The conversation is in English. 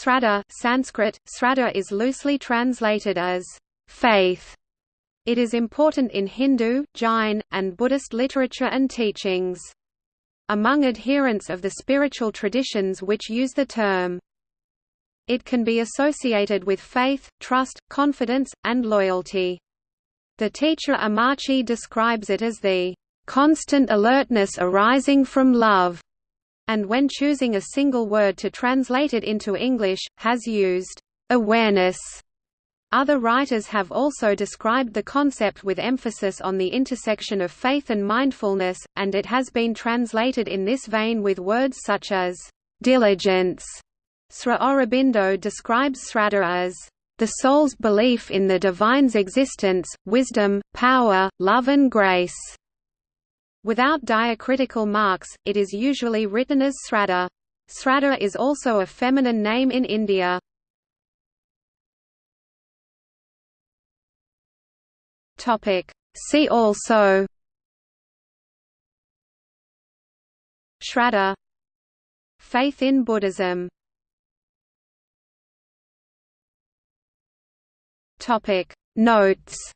Sraddha Sanskrit, Sraddha is loosely translated as faith. It is important in Hindu, Jain, and Buddhist literature and teachings. Among adherents of the spiritual traditions which use the term. It can be associated with faith, trust, confidence, and loyalty. The teacher Ammachi describes it as the constant alertness arising from love and when choosing a single word to translate it into English, has used awareness. Other writers have also described the concept with emphasis on the intersection of faith and mindfulness, and it has been translated in this vein with words such as diligence. Sri Aurobindo describes Sraddha as the soul's belief in the divine's existence, wisdom, power, love and grace. Without diacritical marks, it is usually written as Sraddha. Sraddha is also a feminine name in India. See also Shraddha Faith in Buddhism Notes